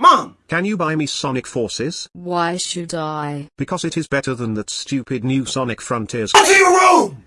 Mom! Can you buy me Sonic Forces? Why should I? Because it is better than that stupid new Sonic Frontiers. Go to your room!